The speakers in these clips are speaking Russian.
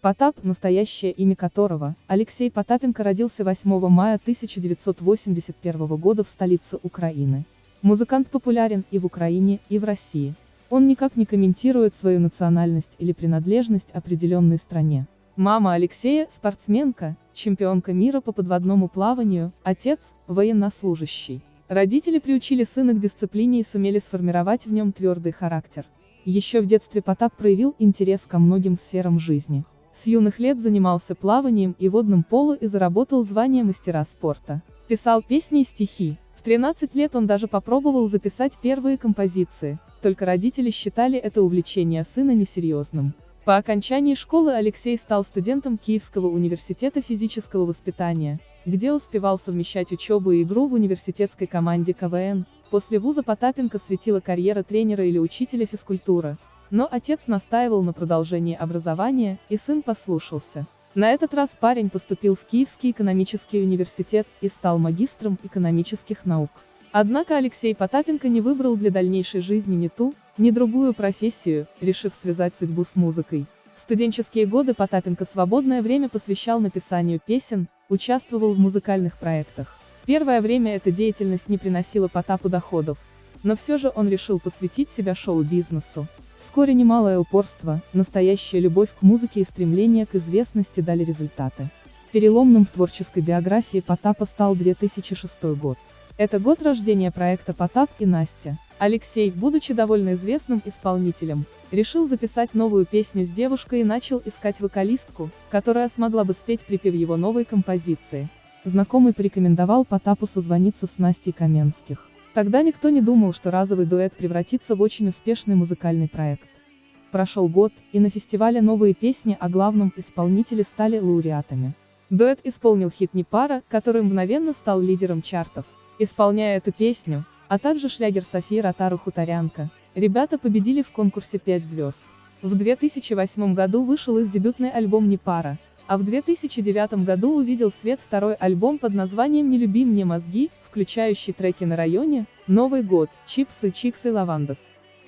Потап, настоящее имя которого, Алексей Потапенко родился 8 мая 1981 года в столице Украины. Музыкант популярен и в Украине, и в России. Он никак не комментирует свою национальность или принадлежность определенной стране. Мама Алексея – спортсменка, чемпионка мира по подводному плаванию, отец – военнослужащий. Родители приучили сына к дисциплине и сумели сформировать в нем твердый характер. Еще в детстве Потап проявил интерес ко многим сферам жизни. С юных лет занимался плаванием и водным поло и заработал звание мастера спорта. Писал песни и стихи. В 13 лет он даже попробовал записать первые композиции, только родители считали это увлечение сына несерьезным. По окончании школы Алексей стал студентом Киевского университета физического воспитания, где успевал совмещать учебу и игру в университетской команде КВН. После вуза Потапенко светила карьера тренера или учителя физкультуры. Но отец настаивал на продолжении образования, и сын послушался. На этот раз парень поступил в Киевский экономический университет и стал магистром экономических наук. Однако Алексей Потапенко не выбрал для дальнейшей жизни ни ту, ни другую профессию, решив связать судьбу с музыкой. В студенческие годы Потапенко свободное время посвящал написанию песен, участвовал в музыкальных проектах. Первое время эта деятельность не приносила Потапу доходов, но все же он решил посвятить себя шоу-бизнесу. Вскоре немалое упорство, настоящая любовь к музыке и стремление к известности дали результаты. Переломным в творческой биографии Потапа стал 2006 год. Это год рождения проекта «Потап и Настя». Алексей, будучи довольно известным исполнителем, решил записать новую песню с девушкой и начал искать вокалистку, которая смогла бы спеть припев его новой композиции. Знакомый порекомендовал Потапу созвониться с Настей Каменских. Тогда никто не думал, что разовый дуэт превратится в очень успешный музыкальный проект. Прошел год, и на фестивале новые песни о главном исполнителе стали лауреатами. Дуэт исполнил хит «Не пара», который мгновенно стал лидером чартов. Исполняя эту песню, а также шлягер Софии Ротару «Хуторянка», ребята победили в конкурсе «5 звезд». В 2008 году вышел их дебютный альбом «Не пара», а в 2009 году увидел свет второй альбом под названием «Не люби мне мозги», включающий треки на районе, «Новый год», «Чипсы», «Чикс» и «Лавандос».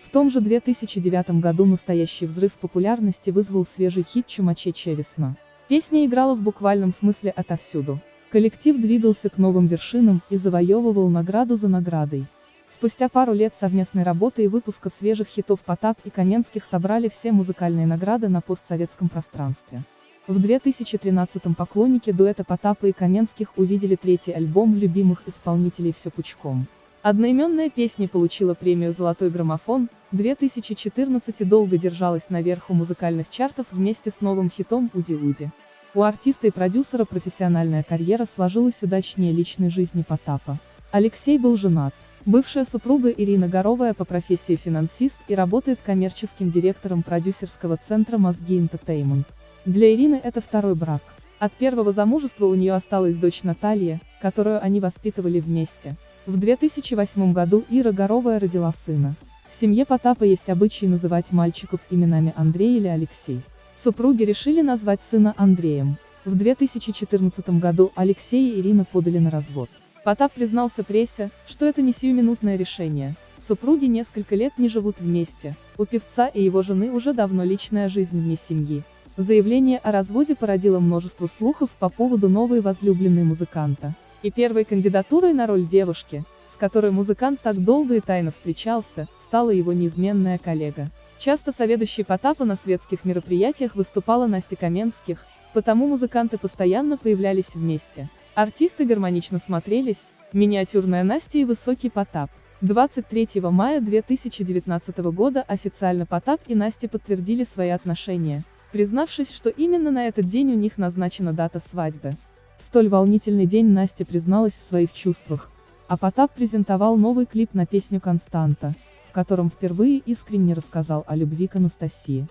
В том же 2009 году настоящий взрыв популярности вызвал свежий хит «Чумачечья весна». Песня играла в буквальном смысле отовсюду. Коллектив двигался к новым вершинам и завоевывал награду за наградой. Спустя пару лет совместной работы и выпуска свежих хитов Потап и Каменских собрали все музыкальные награды на постсоветском пространстве. В 2013-м поклонники дуэта Потапа и Каменских увидели третий альбом любимых исполнителей «Все пучком». Одноименная песня получила премию «Золотой граммофон», 2014 и долго держалась наверху музыкальных чартов вместе с новым хитом «Уди-Уди». У артиста и продюсера профессиональная карьера сложилась удачнее личной жизни Потапа. Алексей был женат. Бывшая супруга Ирина Горовая по профессии финансист и работает коммерческим директором продюсерского центра «Мозги Entertainment». Для Ирины это второй брак. От первого замужества у нее осталась дочь Наталья, которую они воспитывали вместе. В 2008 году Ира Горовая родила сына. В семье Потапа есть обычай называть мальчиков именами Андрей или Алексей. Супруги решили назвать сына Андреем. В 2014 году Алексей и Ирина подали на развод. Потап признался прессе, что это не сиюминутное решение. Супруги несколько лет не живут вместе. У певца и его жены уже давно личная жизнь вне семьи. Заявление о разводе породило множество слухов по поводу новой возлюбленной музыканта. И первой кандидатурой на роль девушки, с которой музыкант так долго и тайно встречался, стала его неизменная коллега. Часто соведущей Потапа на светских мероприятиях выступала Настя Каменских, потому музыканты постоянно появлялись вместе. Артисты гармонично смотрелись, миниатюрная Настя и высокий Потап. 23 мая 2019 года официально Потап и Настя подтвердили свои отношения, признавшись, что именно на этот день у них назначена дата свадьбы. В столь волнительный день Настя призналась в своих чувствах, а Потап презентовал новый клип на песню «Константа», в котором впервые искренне рассказал о любви к Анастасии.